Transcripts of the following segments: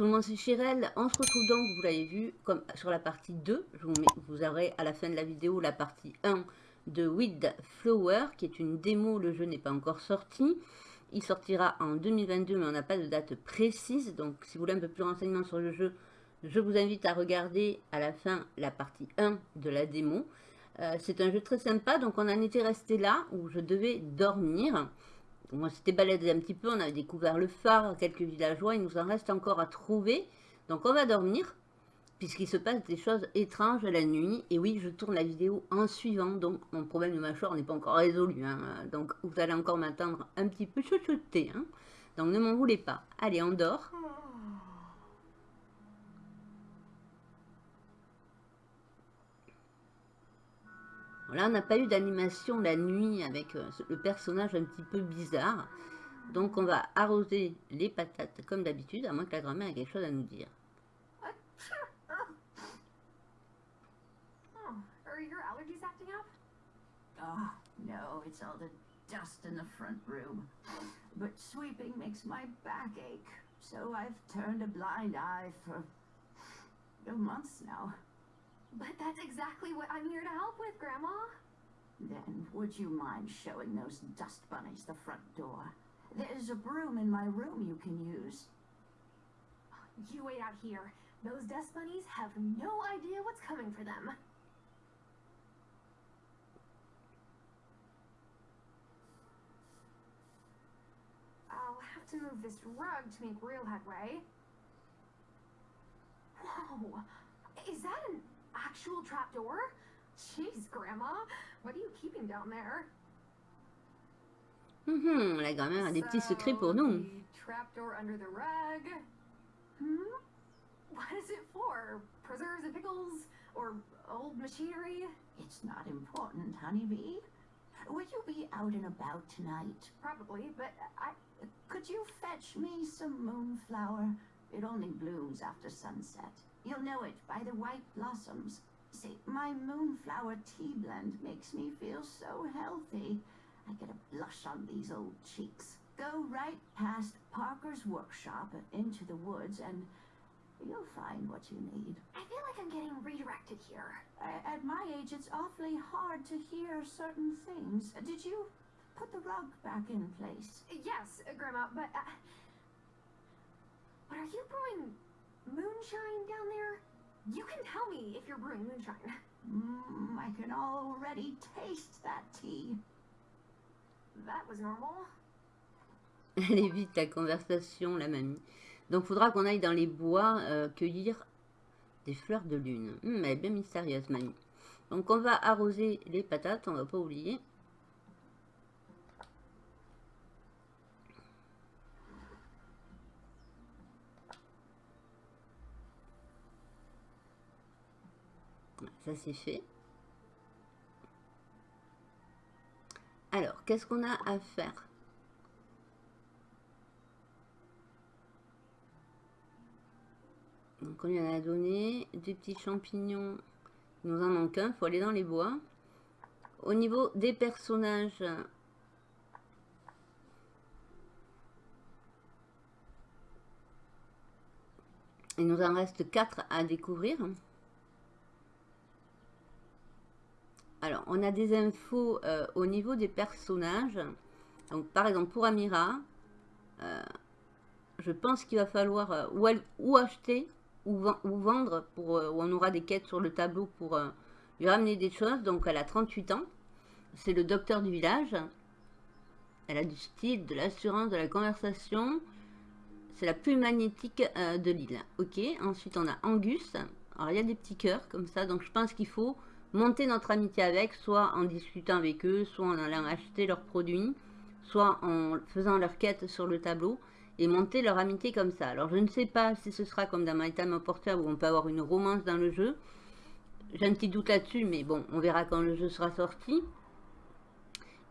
tout le monde, c'est Chirel. On se retrouve donc, vous l'avez vu, comme sur la partie 2. Je vous, mets, vous aurez à la fin de la vidéo la partie 1 de Weed Flower, qui est une démo. Le jeu n'est pas encore sorti. Il sortira en 2022, mais on n'a pas de date précise. Donc, si vous voulez un peu plus de renseignements sur le jeu, je vous invite à regarder à la fin la partie 1 de la démo. Euh, c'est un jeu très sympa, donc on en était resté là, où je devais dormir. On s'était baladé un petit peu, on avait découvert le phare, quelques villageois, il nous en reste encore à trouver. Donc on va dormir, puisqu'il se passe des choses étranges la nuit. Et oui, je tourne la vidéo en suivant, donc mon problème de mâchoire n'est pas encore résolu. Hein. Donc vous allez encore m'attendre un petit peu chouchouté. Hein. Donc ne m'en voulez pas. Allez, on dort. Là, on n'a pas eu d'animation la nuit avec euh, le personnage un petit peu bizarre. Donc, on va arroser les patates comme d'habitude, à moins que la grand-mère ait quelque chose à nous dire. Oh, no, it's all the dust in the front room. But sweeping makes my back ache, so I've turned a blind eye for months now. But that's exactly what I'm here to help with, Grandma. Then, would you mind showing those dust bunnies the front door? There's a broom in my room you can use. You wait out here. Those dust bunnies have no idea what's coming for them. I'll have to move this rug to make real headway. Whoa! Is that an actual trapdoor? Jeez, Grandma, what are you keeping down there? Mm -hmm, la grand-mère a des petits secrets pour nous. Trapdoor under the rug. Hmm? What is it for? Preserves and pickles? Or old machinery? It's not important, honeybee. Will you be out and about tonight? Probably, but I... Could you fetch me some moonflower? It only blooms after sunset. You'll know it by the white blossoms. See, my moonflower tea blend makes me feel so healthy. I get a blush on these old cheeks. Go right past Parker's workshop into the woods and you'll find what you need. I feel like I'm getting redirected here. At my age, it's awfully hard to hear certain things. Did you put the rug back in place? Yes, Grandma, but... Uh, but are you brewing moonshine down there? You can tell me if you're brewing moonshine. Mm, I can already taste that tea. That was normal. Elle évite la conversation, la mamie. Donc, faudra qu'on aille dans les bois euh, cueillir des fleurs de lune. Hum, elle est bien mystérieuse, mamie. Donc, on va arroser les patates, on va pas oublier. C'est fait. Alors, qu'est-ce qu'on a à faire? Donc on lui a donné des petits champignons. Il nous en manque un, il faut aller dans les bois. Au niveau des personnages, il nous en reste 4 à découvrir. Alors, on a des infos euh, au niveau des personnages. Donc, par exemple, pour Amira, euh, je pense qu'il va falloir euh, ou, acheter ou, vendre, pour, où on aura des quêtes sur le tableau pour lui ramener des choses. Donc, elle a 38 ans. C'est le docteur du village. Elle a du style, de l'assurance, de la conversation. C'est la plus magnétique de l'île. Ok, ensuite on a Angus. Alors, il y a des petits cœurs comme ça. Donc, je pense qu'il faut monter notre amitié avec, soit en discutant avec eux, soit en allant acheter leurs produits, soit en faisant leur quête sur le tableau, et monter leur amitié comme ça. Alors je ne sais pas si ce sera comme dans My Time Porter où on peut avoir une romance dans le jeu. J'ai un petit doute là-dessus, mais bon, on verra quand le jeu sera sorti.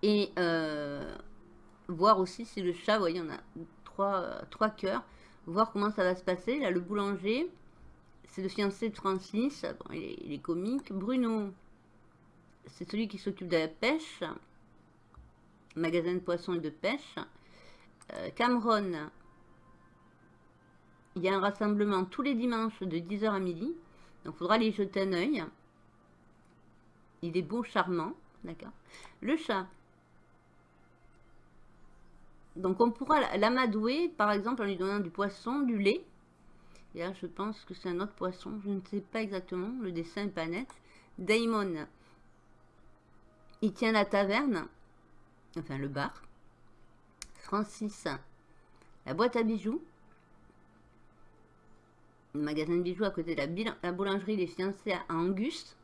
Et euh, voir aussi si le chat, vous voyez, on a trois, trois cœurs. Voir comment ça va se passer. Là, le boulanger, c'est le fiancé de Francis. il, est, comique. Bruno, c'est celui qui s'occupe de la pêche. Magasin de poissons et de pêche. Euh, Cameron, Il y a un rassemblement tous les dimanches de 10h à midi. Donc, il faudra aller jeter un œil. Il est beau, charmant. D'accord. Le chat. Donc, on pourra l'amadouer, par exemple, en lui donnant du poisson, du lait. Et là, je pense que c'est un autre poisson. Je ne sais pas exactement. Le dessin n'est pas net. Daimon. Il tient la taverne. Enfin, le bar. Francis. La boîte à bijoux. Le magasin de bijoux à côté de la, boulangerie Les Fiancés à Angus.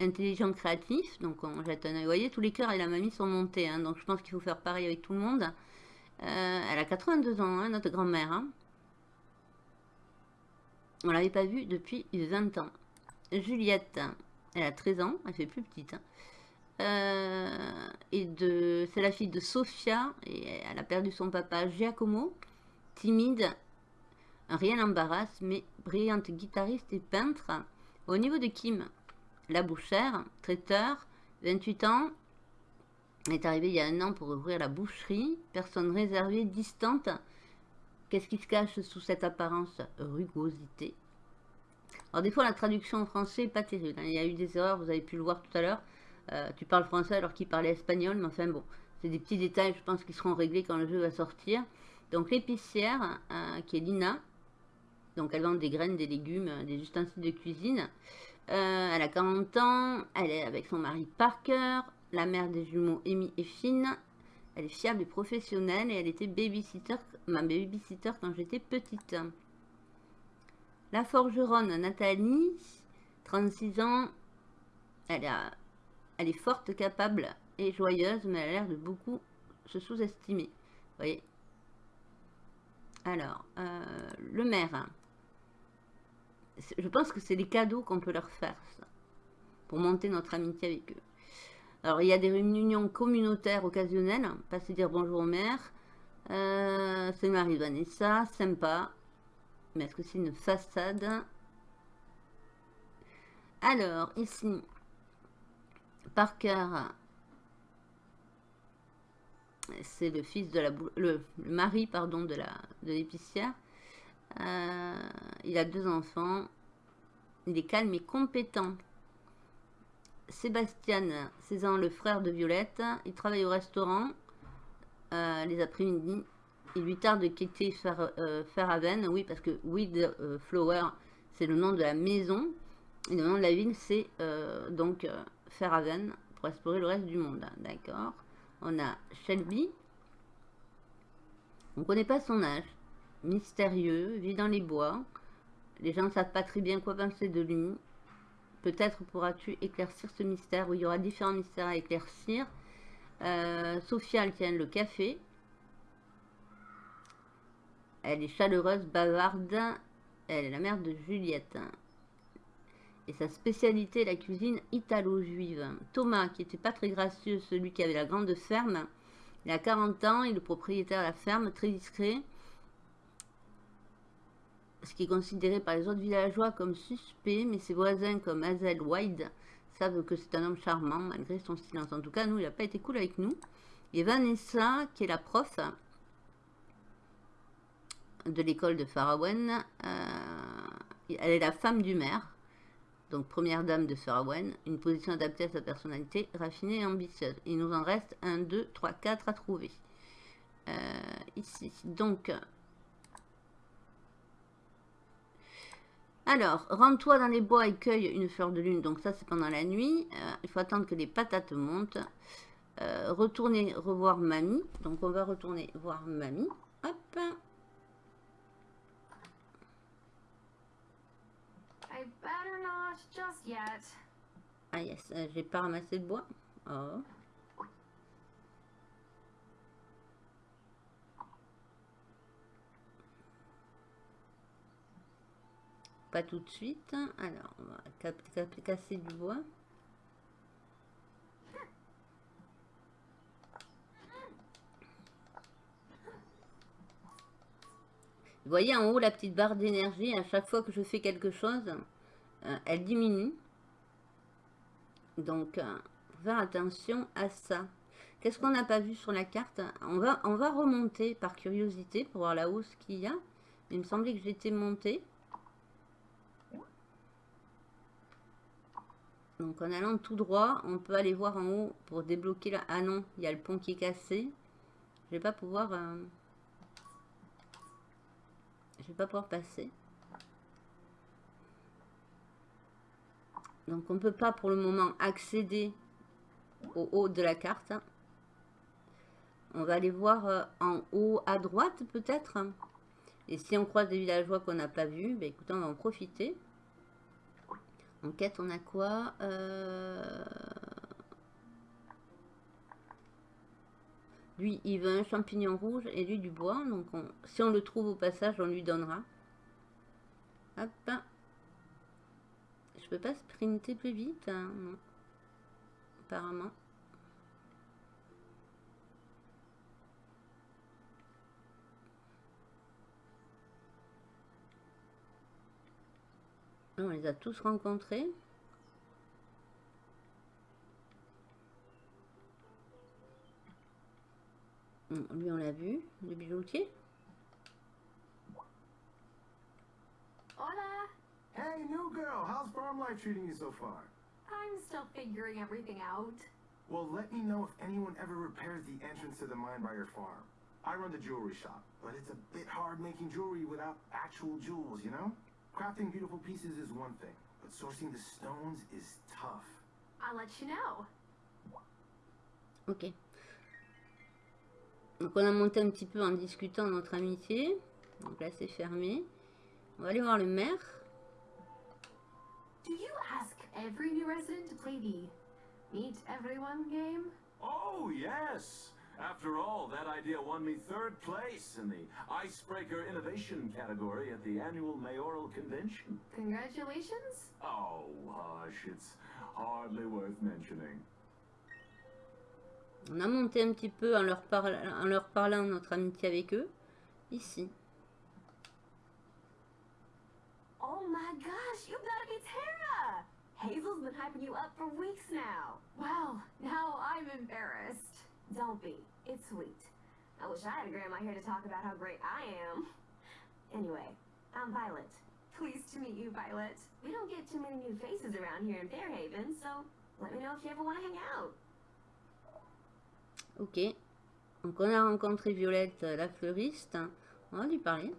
Intelligent, créatif. Donc, on jette un oeil. Vous voyez, tous les cœurs et la mamie sont montés. Hein. donc, je pense qu'il faut faire pareil avec tout le monde. Euh, elle a 82 ans, hein, notre grand-mère. Hein. On l'avait pas vue depuis 20 ans. Juliette, elle a 13 ans, elle fait plus petite. Hein. Euh, et c'est la fille de Sofia, et elle a perdu son papa Giacomo, timide, rien n'embarrasse, mais brillante guitariste et peintre. Au niveau de Kim, la bouchère, traiteur, 28 ans, est arrivé il y a un an pour ouvrir la boucherie, personne réservée, distante, Qu'est-ce qui se cache sous cette apparence Rugosité? Alors des fois la traduction en français n'est pas terrible. Hein. Il y a eu des erreurs, vous avez pu le voir tout à l'heure. Euh, tu parles français alors qu'il parlait espagnol, mais enfin bon, c'est des petits détails, je pense, qui seront réglés quand le jeu va sortir. Donc l'épicière, euh, qui est Lina, donc elle vend des graines, des légumes, des ustensiles de cuisine. Euh, elle a 40 ans, elle est avec son mari Parker, la mère des jumeaux Amy et Finn, elle est fiable et professionnelle et elle était babysitter, ma babysitter quand j'étais petite. La forgeronne Nathalie, 36 ans, elle, est forte, capable et joyeuse, mais elle a l'air de beaucoup se sous-estimer. Vous Alors, euh, le maire. Je pense que c'est les cadeaux qu'on peut leur faire, pour monter notre amitié avec eux. Alors, il y a des réunions communautaires occasionnelles. Passer dire bonjour au maire. Euh, c'est Marie-Vanessa, sympa. Mais est-ce que c'est une façade? Alors, ici, Parker, c'est le fils de la... Le, mari, pardon, de l'épicière. De euh, il a deux enfants. Il est calme et compétent. Sébastien Cézanne, le frère de Violette. Il travaille au restaurant euh, les après-midi. Il lui tarde de quitter euh, Fairhaven. Oui, parce que Weed euh, Flower, c'est le nom de la maison. Et le nom de la ville, c'est donc Fairhaven pour explorer le reste du monde. D'accord. On a Shelby. On ne connaît pas son âge. Mystérieux, vit dans les bois. Les gens ne savent pas très bien quoi penser de lui. Peut-être pourras-tu éclaircir ce mystère où il y aura différents mystères à éclaircir. Euh, Sophia, elle tient le café. Elle est chaleureuse, bavarde. Elle est la mère de Juliette. Et sa spécialité, la cuisine italo-juive. Thomas, qui n'était pas très gracieux, celui qui avait la grande ferme. Il a 40 ans, il est le propriétaire de la ferme, très discret ce qui est considéré par les autres villageois comme suspect, mais ses voisins comme Hazel White savent que c'est un homme charmant malgré son silence. En tout cas, nous, il n'a pas été cool avec nous. Et Vanessa, qui est la prof de l'école de Farawen, euh, elle est la femme du maire, donc première dame de Farawen, une position adaptée à sa personnalité, raffinée et ambitieuse. Il nous en reste un, deux, trois, quatre à trouver. Euh, ici, donc, Alors, rends-toi dans les bois et cueille une fleur de lune. Donc ça, c'est pendant la nuit. Euh, il faut attendre que les patates montent. Euh, retourner revoir mamie. Donc on va retourner voir mamie. Hop. Ah yes, euh, j'ai pas ramassé de bois. Oh. Pas tout de suite. Alors, on va casser du bois. Vous voyez en haut la petite barre d'énergie, à chaque fois que je fais quelque chose, euh, elle diminue. Donc, euh, faire attention à ça. Qu'est-ce qu'on n'a pas vu sur la carte? On va, on va remonter par curiosité pour voir la hausse qu'il y a. Il me semblait que j'étais montée. Donc en allant tout droit, on peut aller voir en haut pour débloquer là. Ah non, il y a le pont qui est cassé. Je vais pas pouvoir... Euh, je vais pas pouvoir passer. Donc on ne peut pas pour le moment accéder au haut de la carte. On va aller voir euh, en haut à droite peut-être. Et si on croise des villageois qu'on n'a pas vus, ben écoutez, on va en profiter. En quête, on a quoi euh, Lui, il veut un champignon rouge et lui du bois. Donc, si on le trouve au passage, on lui donnera. Hop. Je peux pas sprinter plus vite hein. Apparemment. On les a tous rencontrés. Lui, on l'a vu, le bijoutier. Hola. Hey, new girl, how's farm life treating you so far? I'm still figuring everything out. Well, let me know if anyone ever repairs the entrance to the mine by your farm. I run the jewelry shop, but it's a bit hard making jewelry without actual jewels, you know? Crafting beautiful pieces is one thing, but sourcing the stones is tough. I'll let you know. Ok. Donc on a monté un petit peu en discutant notre amitié. Donc là c'est fermé. On va aller voir le maire. Do you ask every new resident to play the Meet Everyone game? Oh, yes! After all, that idea won me third place in the Icebreaker Innovation category at the annual mayoral convention. Congratulations. Oh, hush, it's hardly worth mentioning. On a monté un petit peu en leur, parla en leur parlant notre amitié avec eux. Ici. Oh my gosh, you gotta be Tara! Hazel's been hyping you up for weeks now. Well, now I'm embarrassed. Don't be. It's sweet. I wish I had a grandma here to talk about how great I am. Anyway, I'm Violet. Pleased to meet you, Violet. We don't get too many new faces around here in Fairhaven, so let me know if you ever want to hang out. Ok. Donc on a rencontré Violette, la fleuriste. On va lui parler.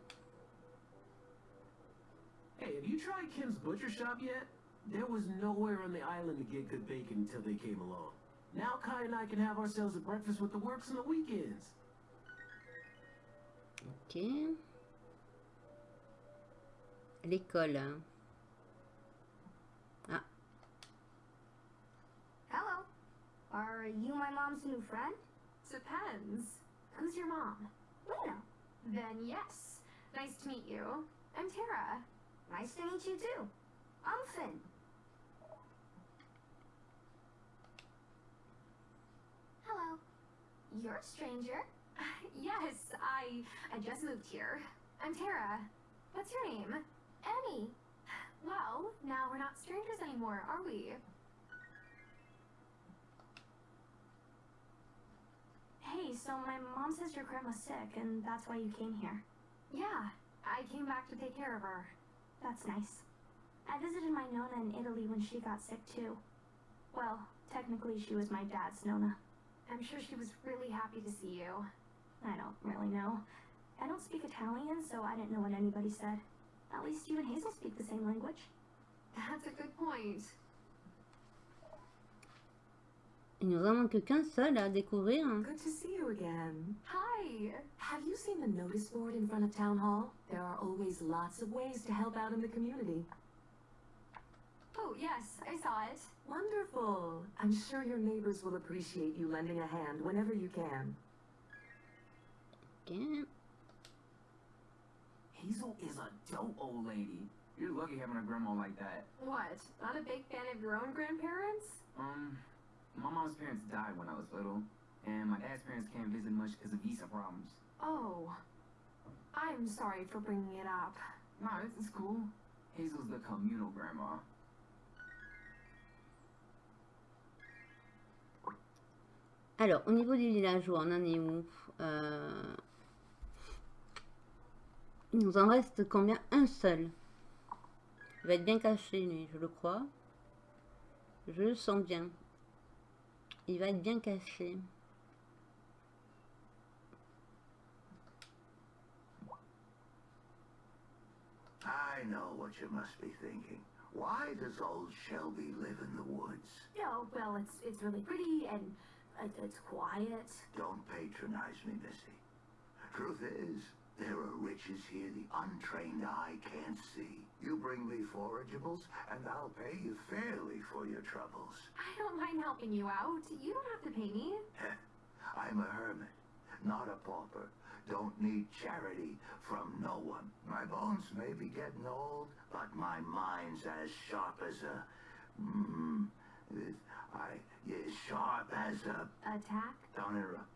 Hey, have you tried Kim's Butcher Shop yet? There was nowhere on the island to get good bacon until they came along. Now Kai and I can have ourselves a breakfast with the works on the weekends. Ok. L'école. hein. Ah, Hello. Are you my mom's new friend? Depends. Who's your mom? Lena. Then yes. Nice to meet you. I'm Tara. Nice to meet you too. I'm Finn. Hello. You're a stranger. yes, I I just moved here. I'm Tara. What's your name? Emmy. Well, now we're not strangers anymore, are we? Hey, so my mom says your grandma's sick and that's why you came here. Yeah, I came back to take care of her. That's nice. I visited my Nona in Italy when she got sick too. Well, technically she was my dad's Nona. I'm sure she was really happy to see you. I don't really know. I don't speak Italian, so I didn't know what anybody said. At least you and Hazel speak the same language. That's a good point. il nous en manque qu'un seul à découvrir. Good to see you again. Hi. Have you seen the notice board in front of Town Hall? There are always lots of ways to help out in the community. Oh, yes, I saw it. Wonderful. I'm sure your neighbors will appreciate you lending a hand whenever you can. Ok. Hazel is a dope old lady. You're lucky having a grandma like that. What? Not a big fan of your own grandparents? Um, my mom's parents died when I was little, and my dad's parents can't visit much because of visa problems. Oh. I'm sorry for bringing it up. Nah, it's, it's cool. Hazel's the communal grandma. Alors, au niveau du village, on en est où Euh, Il nous en reste combien? Un seul. Il va être bien caché, lui, je le crois. Je le sens bien. Il va être bien caché. I know what you must be thinking. Why does old Shelby live in the woods? Oh, well, it's it's really pretty and it's quiet. Don't patronize me, Missy. Truth is, there are riches here the untrained eye can't see. You bring me forageables, and I'll pay you fairly for your troubles. I don't mind helping you out. You don't have to pay me. I'm a hermit, not a pauper. Don't need charity from no one. My bones may be getting old, but my mind's as sharp as a... Mm, I, yeah, sharp as a... Attack? Don't interrupt.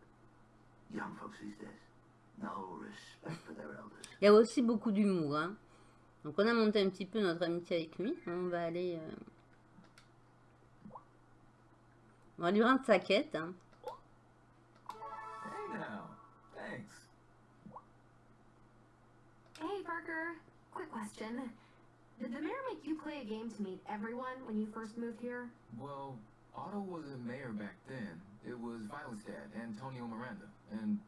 Young folks these days, no respect for their elders. Il y a aussi beaucoup d'humour. Hein. Donc on a monté un petit peu notre amitié avec lui. On va aller... euh, On va lui rendre sa quête. hein. Hey now. Thanks. Hey, Parker. Quick question. Did the mayor make you play a game to meet everyone when you first moved here? Well, Otto wasn't mayor back then. It was Violet's dad, Antonio Miranda. And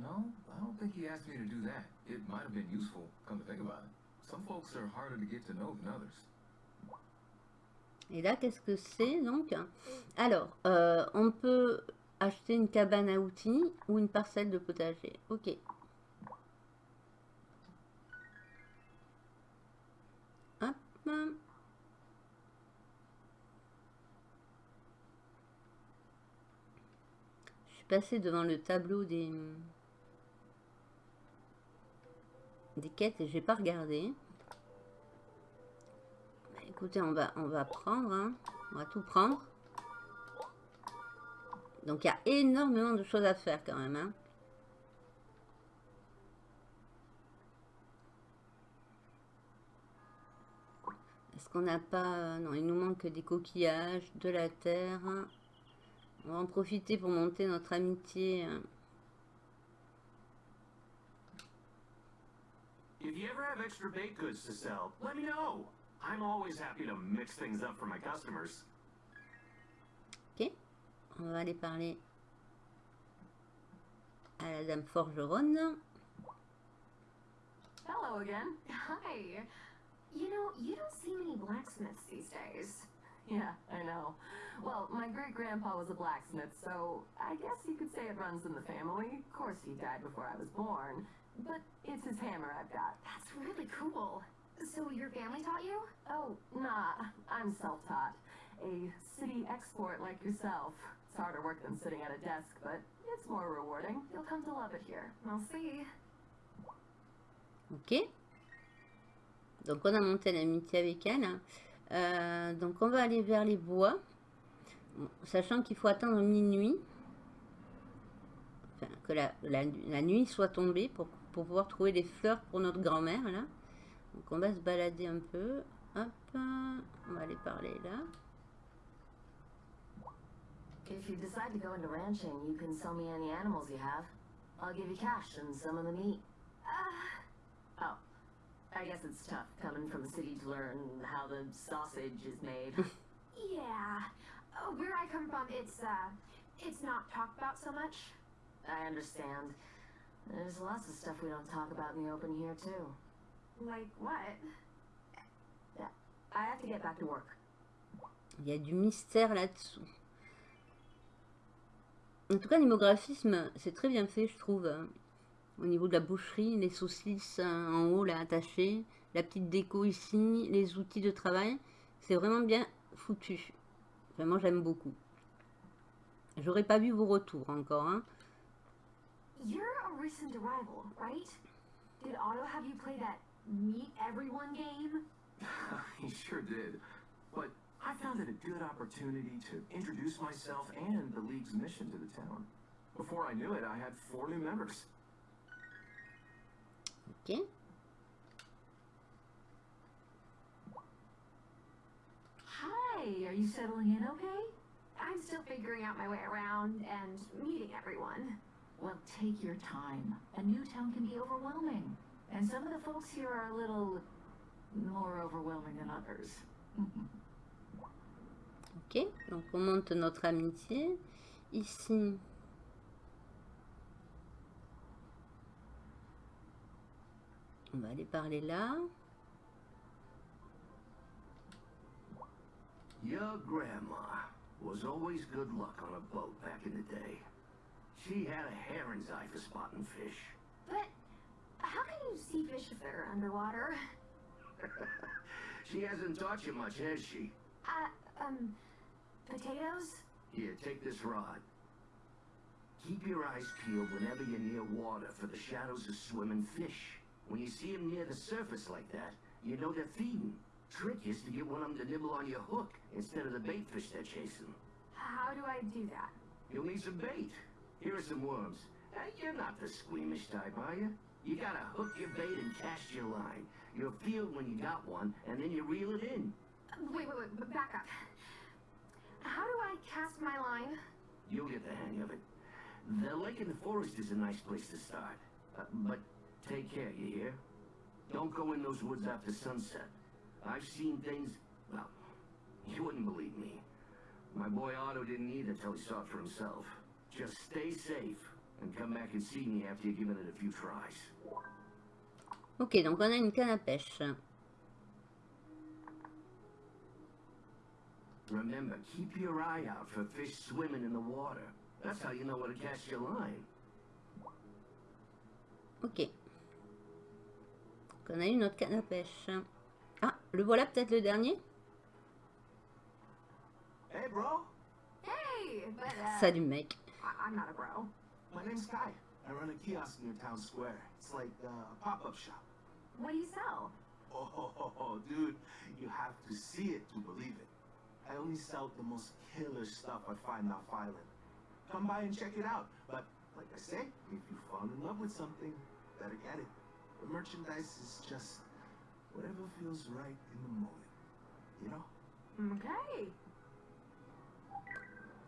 no, I don't think he asked me to do that. It might have been useful, come to think about it. Some folks are harder to get to know than others. Et là, qu'est-ce que c'est donc? Alors, euh, on peut acheter une cabane à outils ou une parcelle de potager. Ok. Hop. Devant le tableau des, des quêtes et j'ai pas regardé. Bah, écoutez, on va, on va prendre, hein. on va tout prendre. Donc il y a énormément de choses à faire quand même. hein. Est-ce qu'on n'a pas... euh, Non, il nous manque des coquillages, de la terre. On va en profiter pour monter notre amitié. If you ever have extra baked goods to sell, let me know. I'm always happy to mix things up for my customers. Ok. On va aller parler à la dame forgeronne. Hello again. Hi. You know, you don't see many blacksmiths these days. Yeah, I know. Well, my great grandpa was a blacksmith, so I guess you could say it runs in the family. Of course, he died before I was born, but it's his hammer I've got. That's really cool. So your family taught you? Oh, nah, I'm self taught. A city export like yourself. It's harder work than sitting at a desk, but it's more rewarding. You'll come to love it here. I'll see. Ok. Donc on a monté l'amitié avec elle. Euh, donc on va aller vers les bois. Sachant qu'il faut attendre minuit. Enfin, que la, la- la nuit soit tombée pour, pour pouvoir trouver des fleurs pour notre grand-mère là. Donc on va se balader un peu. Hop. On va aller parler là. If you decide to go into ranching, you can sell me any animals you have. I'll give you cash and some of the meat. Oh, I guess it's tough coming from the city to learn how the sausage is made. yeah. Oh, where I come from, it's, uh, it's not talked about so much. I understand. There's lots of stuff we don't talk about in the open here, too. Like what? I have to get back to work. Il y a du mystère là-dessous. En tout cas, l'immographisme, c'est très bien fait, je trouve. Au niveau de la boucherie, les saucisses hein, en haut, là, attachées, la petite déco ici, les outils de travail. C'est vraiment bien foutu. Vraiment, j'aime beaucoup. J'aurais pas vu vos retours encore. hein. You're a recent arrival, right? Did Otto have you play that meet everyone game? he sure did. But I found it a good opportunity to introduce myself and the League's mission to the town. Before I knew it, I had four new members. Ok. Hi, are you settling in okay? I'm still figuring out my way around and meeting everyone. Well, take your time. A new town can be overwhelming. And some of the folks here are a little more overwhelming than others. Ok, donc on monte notre amitié. Ici, on va aller parler là. Your grandma was always good luck on a boat back in the day. She had a heron's eye for spotting fish. But how can you see fish if they're underwater? she hasn't taught you much, has she? Uh, um, potatoes? Here, take this rod. Keep your eyes peeled whenever you're near water for the shadows of swimming fish. When you see them near the surface like that, you know they're feeding. Trick is to get one of them to nibble on your hook instead of the bait fish they're chasing. How do I do that? You'll need some bait. Here are some worms. Uh, you're not the squeamish type, are you? You gotta hook your bait and cast your line. You'll feel when you got one, and then you reel it in. Uh, Wait, wait, wait, back up. How do I cast my line? You'll get the hang of it. The lake in the forest is a nice place to start. Uh, but take care, you hear? Don't go in those woods after sunset. I've seen things, well, you wouldn't believe me. My boy Otto didn't either till he saw it for himself. Just stay safe and come back and see me after you've given it a few tries. Ok, donc on a une canne à pêche. Remember, keep your eye out for fish swimming in the water. That's how you know where to cast your line. Ok. Donc on a une autre canne à pêche. Ah, le voilà peut-être le dernier Hey, bro. Hey, but uh, Salut mec. I- I'm not a bro. My name's Kai. I run a kiosk near town square. It's like uh, a pop-up shop. What do you sell? Oh, dude, you have to see it to believe it. I only sell the most killer stuff I find off island. Come by and check it out. But like I say, if you fall in love with something, better get it. The merchandise is just whatever feels right in the moment. You know? Okay.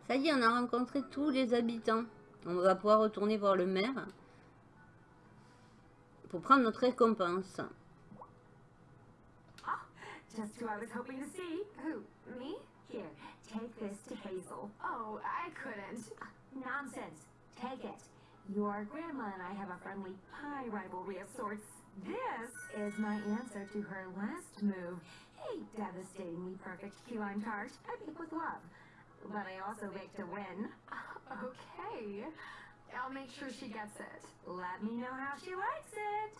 Ça y est, on a rencontré tous les habitants. On va pouvoir retourner voir le maire pour prendre notre récompense. Ah, just who I was hoping to see. Who? Me? Here, take this to Hazel. Oh, I couldn't. Nonsense. Take it. Your grandma and I have a friendly pie rivalry of sorts. This is my answer to her last move. A devastatingly perfect key lime tart I bake with love. But I also bake to win. Okay. I'll make sure she gets it. Let me know how she likes it.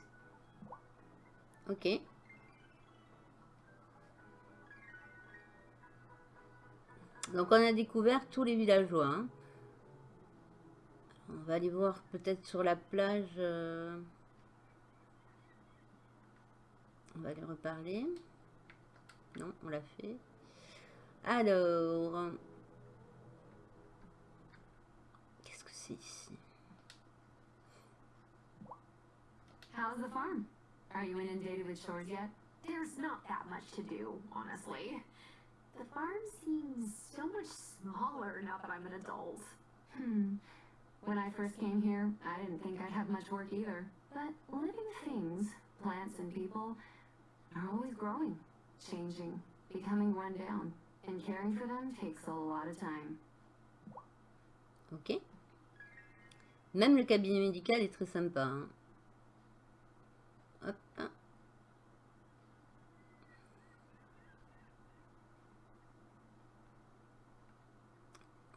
Ok. Donc on a découvert tous les villageois. hein. On va aller voir peut-être sur la plage. euh, On va aller reparler. Non, on l'a fait. Alors. Qu'est-ce que c'est ici? How's the farm? Are you inundated with chores yet? There's not that much to do, honestly. The farm seems so much smaller now that I'm an adult. Hmm. When I first came here, I didn't think I'd have much work either. But living things, plants and people, are always growing, changing, becoming run down. And caring for them takes a lot of time. Ok. Même le cabinet médical est très sympa. hein. Hop.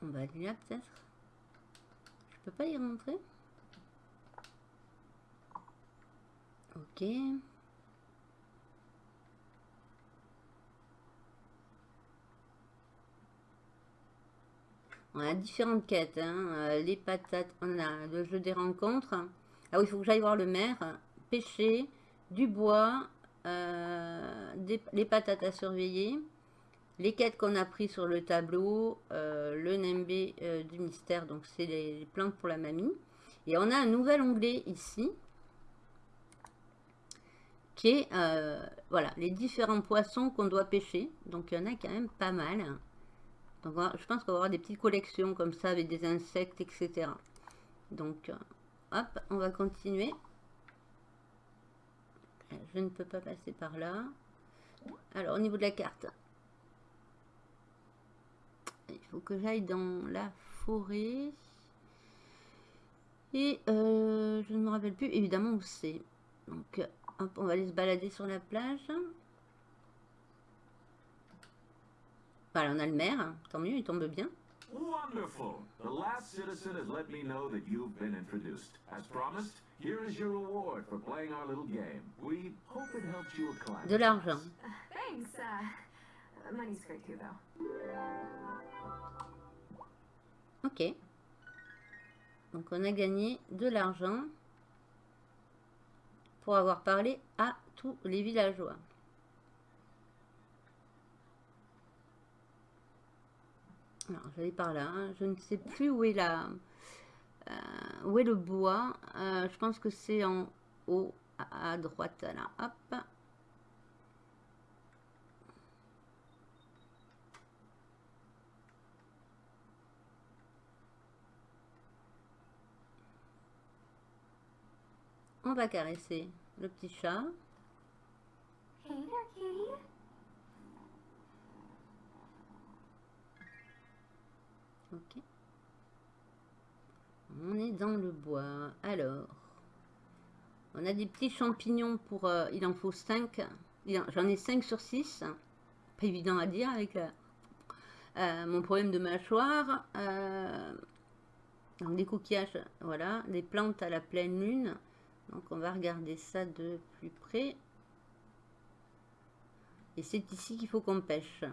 On va aller là peut-être. Je peux pas y rentrer. Ok. On a différentes quêtes. hein. Euh, Les patates, on a le jeu des rencontres. Ah oui, il faut que j'aille voir le maire. Pêcher, du bois, euh, les patates à surveiller, les quêtes qu'on a pris sur le tableau, euh, le nimbé euh, du mystère, donc c'est les, les plantes pour la mamie. Et on a un nouvel onglet ici qui est euh, voilà, les différents poissons qu'on doit pêcher. Donc il y en a quand même pas mal. Je pense qu'on va avoir des petites collections comme ça avec des insectes, etc. Donc hop, on va continuer. Je ne peux pas passer par là. Alors, au niveau de la carte. Il faut que j'aille dans la forêt. Et euh, je ne me rappelle plus évidemment où c'est. Donc, hop, on va aller se balader sur la plage. Voilà, on a le maire. Tant mieux, il tombe bien. Wonderful. The last citizen has let me know that you've been introduced. As promised, here is your reward for playing our little game. We hope it helps you acclimatize. De l'argent. Thanks. Uh, money's great too, though. Ok. Donc on a gagné de l'argent pour avoir parlé à tous les villageois. Alors j'allais par là. hein. Je ne sais plus où est la, euh, où est le bois. Euh, je pense que c'est en haut à droite là. Hop. On va caresser le petit chat. Ok. On est dans le bois. Alors, on a des petits champignons pour... euh, il en faut 5. J'en ai 5 sur 6. Pas évident à dire avec euh, euh, mon problème de mâchoire. Donc des coquillages, voilà. Des plantes à la pleine lune. Donc on va regarder ça de plus près. Et c'est ici qu'il faut qu'on pêche.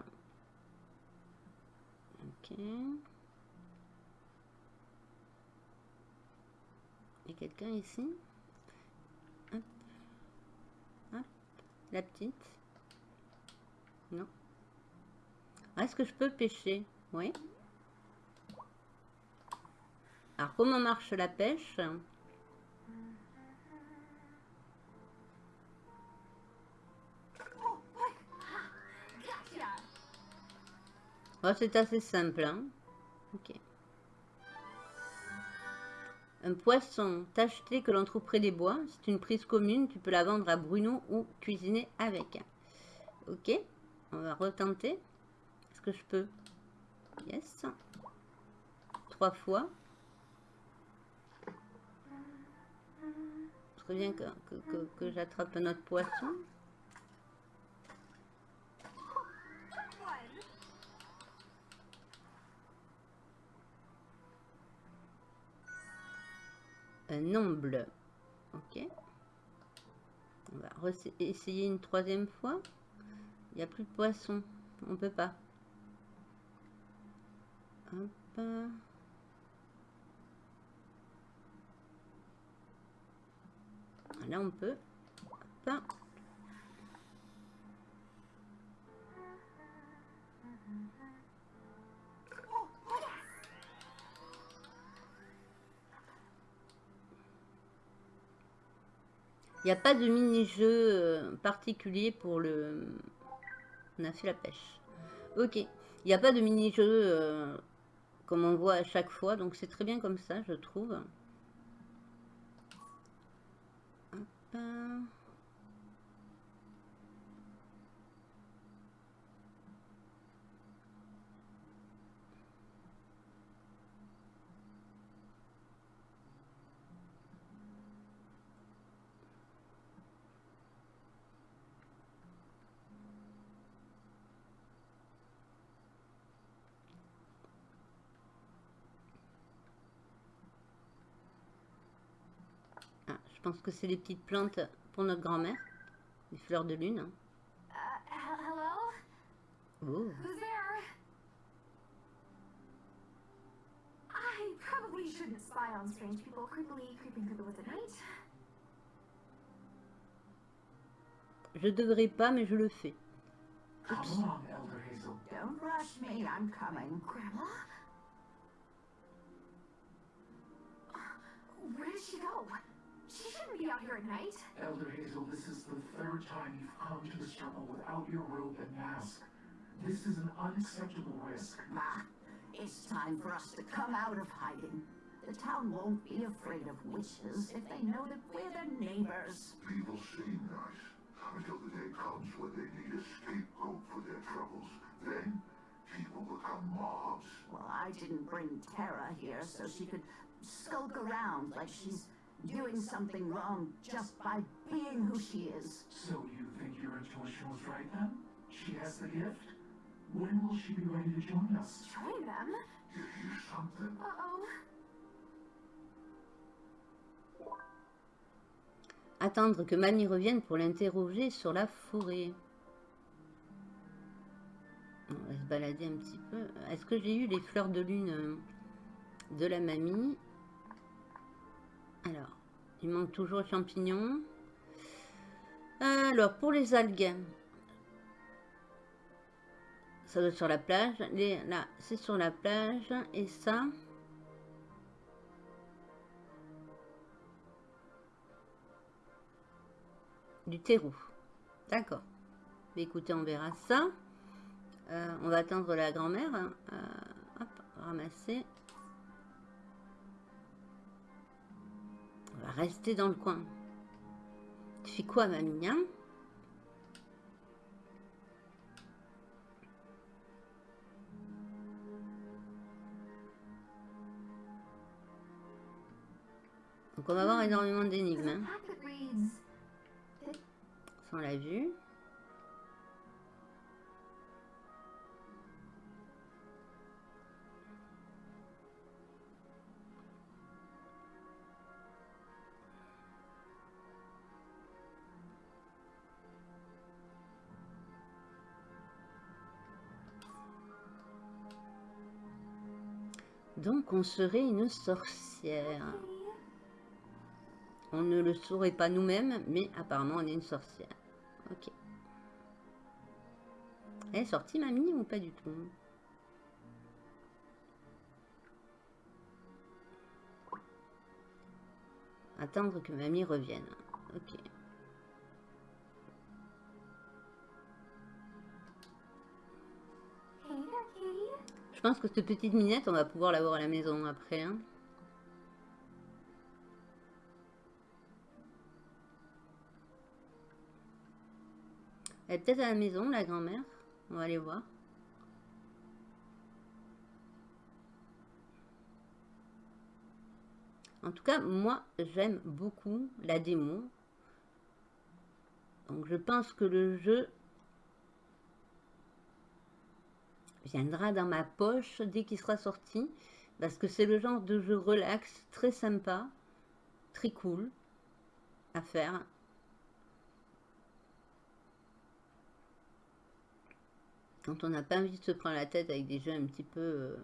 Ok. Il y a quelqu'un ici? Hop. Hop. La petite Non. Ah, Est-ce que je peux pêcher? Oui. Alors, comment marche la pêche? C'est assez simple. hein. Un poisson tacheté que l'on trouve près des bois. C'est une prise commune. Tu peux la vendre à Bruno ou cuisiner avec. Ok. On va retenter. Est-ce que je peux? Yes. Trois fois. Bien que, que, que- que j'attrape un autre poisson. Un omble. Ok. On va essayer une troisième fois. Il n'y a plus de poisson. On peut pas. Là, on peut. Pas de mini-jeu euh, particulier pour le... On a fait la pêche. Ok. Il n'y a pas de mini-jeu euh, comme on voit à chaque fois. Donc c'est très bien comme ça, je trouve. Ah, je pense que c'est les petites plantes pour notre grand-mère. Les fleurs de lune. Oh. Who's there? I probably shouldn't spy on strange people creepily creeping through the woods at night. Je devrais pas, mais je le fais. Don't rush me, I'm coming. Grandma? Where did she go? She shouldn't be out here at night. Elder Hazel, this is the third time you've come to this trouble without your robe and mask. This is an unacceptable risk. Ma, it's time for us to come out of hiding. The town won't be afraid of witches if they know that we're their neighbors. People seem nice until the day comes when they need a scapegoat for their troubles. Then people become mobs. Well, I didn't bring Tara here so she could skulk around like she's doing something wrong just by being who she is. So you think your intuition was right then? She has the gift? When will she be ready to join us? Join them? Give you something? Uh-oh. Attendre que Mamie revienne pour l'interroger sur la forêt. On va se balader un petit peu. Est-ce que j'ai eu les fleurs de lune de la mamie? Alors, il manque toujours champignons. Alors, pour les algues, ça doit être sur la plage. Là, c'est sur la plage. Et ça, du terreau. D'accord. Écoutez, on verra ça. Euh, on va attendre la grand-mère. hein. Euh, hop, ramasser. On va rester dans le coin. Tu fais quoi, mamie Donc on va avoir énormément d'énigmes. A hein. on l'a vu. On serait une sorcière. On ne le saurait pas nous-mêmes, mais apparemment on est une sorcière. Ok. Elle est sortie mamie ou pas du tout? Attendre que mamie revienne. Je pense que cette petite minette, on va pouvoir l'avoir à la maison après. hein. Elle est peut-être à la maison, la grand-mère. On va aller voir. En tout cas, moi, j'aime beaucoup la démo. Donc, je pense que le jeu viendra dans ma poche dès qu'il sera sorti. Parce que c'est le genre de jeu relax, très sympa, très cool à faire. Quand on n'a pas envie de se prendre la tête avec des jeux un petit peu euh,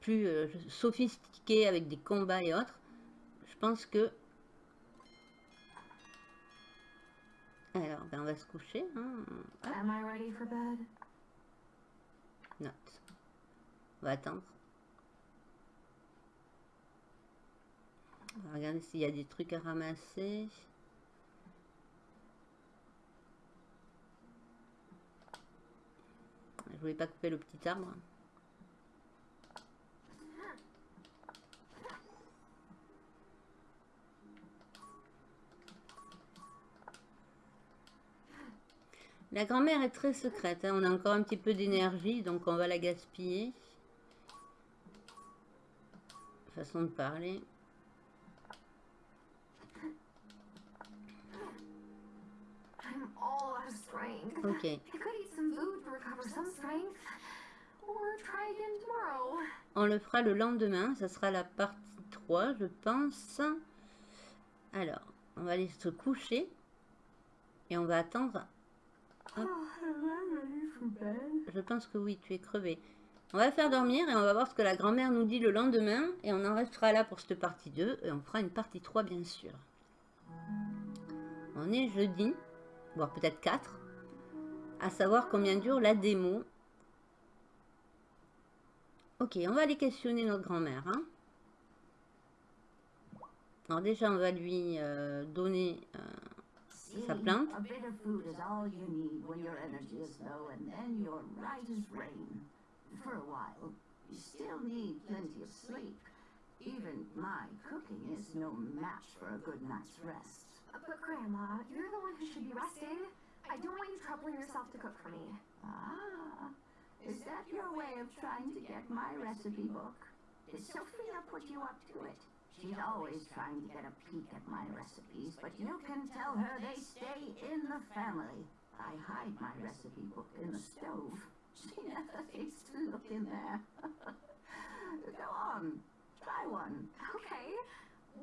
plus euh, sophistiqués avec des combats et autres, je pense que... Alors, ben on va se coucher. hein. Hop. Am I ready for bed? Note. On va attendre. On va regarder s'il y a des trucs à ramasser. Je voulais pas couper le petit arbre. La grand-mère est très secrète. hein. On a encore un petit peu d'énergie, donc on va la gaspiller. Façon de parler. I'm all out of strength. Ok. I could eat some food to recover some strength. Try again tomorrow. On le fera le lendemain. Ça sera la partie 3, je pense. Alors, on va aller se coucher. Et on va attendre. Hop. Je pense que oui, tu es crevé. On va faire dormir et on va voir ce que la grand-mère nous dit le lendemain. Et on en restera là pour cette partie 2. Et on fera une partie 3, bien sûr. On est jeudi, voire peut-être 4. À savoir combien dure la démo. Ok, on va aller questionner notre grand-mère. hein. Alors déjà, on va lui euh, donner... euh, Sa plante. A bit of food is all you need when your energy is low, and then you're right as rain. For a while. You still still need plenty of sleep. Even my cooking is no match for a good night's rest. But Grandma, you're the one who should be resting. I don't want you troubling yourself to cook for me. Ah, is that your way of trying to get my recipe book? Did Sophia put you up to it? She's always trying to get a peek at my recipes, but you can tell her they stay in the family. I hide my recipe book in the stove. She never thinks to look in there. Go on, try one. Okay.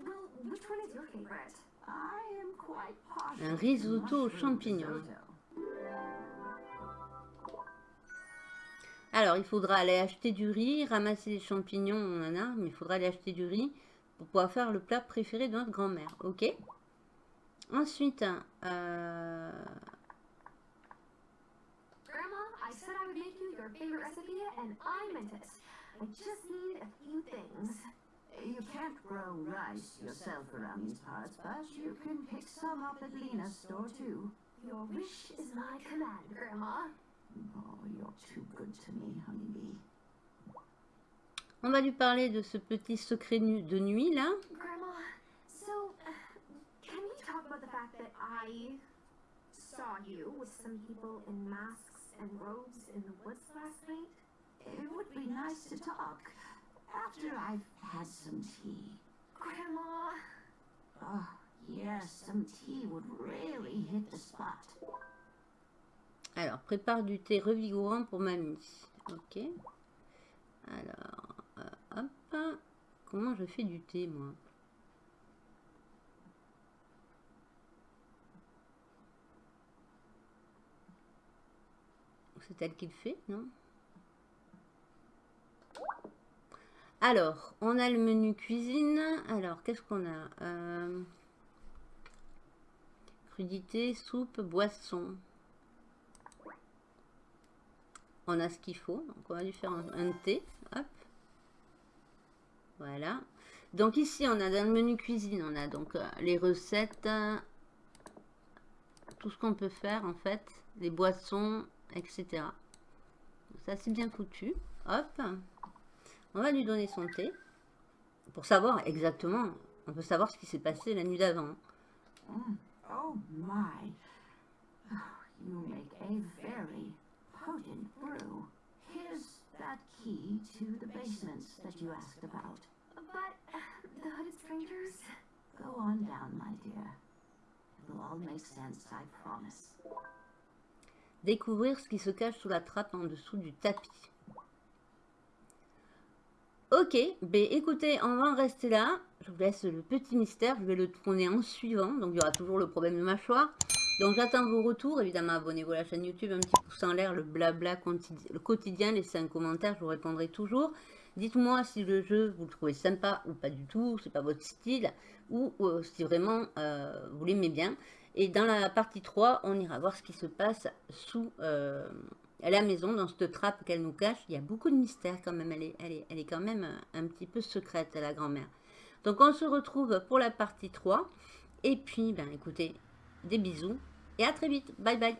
Well, which one is your favorite? I am quite partial Un to risotto aux champignons. Alors, il faudra aller acheter du riz, ramasser les champignons, on en a, mais il faudra aller acheter du riz pour pouvoir faire le plat préféré de notre grand-mère. Ok? Ensuite, euh, Grandma, I said I would make you your favorite recipe, and I meant it. I just need a few things. You can't grow rice yourself around these parts, but you can pick some up at Lena's store too. Your wish is my command, Grandma. Oh, you're too good to me, honeybee. on va lui parler de ce petit secret nu- de nuit là. Grandma, so uh, can we talk about the fact that I saw you with some people in masks and robes in the woods last night? It would be nice to talk after I've had some tea. Grandma, Oh, yes, some tea would really hit the spot. Alors, prépare du thé revigorant pour mamie. Ok. Alors, euh, hop. Comment je fais du thé, moi? C'est elle qui le fait, non? Alors, on a le menu cuisine. Alors, qu'est-ce qu'on a? Euh, Crudité, soupe, boisson. On a ce qu'il faut. Donc, on va lui faire un, un thé. Hop. Voilà. Donc, ici, on a dans le menu cuisine, on a donc euh, les recettes, euh, tout ce qu'on peut faire, en fait, les boissons, etc. Ça, c'est bien foutu. Hop. On va lui donner son thé. Pour savoir exactement, on peut savoir ce qui s'est passé la nuit d'avant. Mm. Oh my. You make a very potent brew. Here's that key to the basements that you asked about. but uh, the hooded strangers? Go on down, my dear. It'll all make sense, I promise. Découvrir ce qui se cache sous la trappe en dessous du tapis. Ok, ben écoutez, on va en rester là. Je vous laisse le petit mystère, je vais le tourner en suivant. Donc il y aura toujours le problème de mâchoire. Donc j'attends vos retours. Évidemment, abonnez-vous à la chaîne YouTube, un petit pouce en l'air, le blabla le quotidien, laissez un commentaire, je vous répondrai toujours. Dites-moi si le jeu, vous le trouvez sympa ou pas du tout, c'est pas votre style, ou euh, si vraiment euh, vous l'aimez bien. Et dans la partie 3, on ira voir ce qui se passe sous euh, la maison, dans cette trappe qu'elle nous cache. Il y a beaucoup de mystères quand même, elle est, quand même un petit peu secrète, la grand-mère. Donc on se retrouve pour la partie 3. Et puis, ben écoutez, des bisous et à très vite. Bye bye.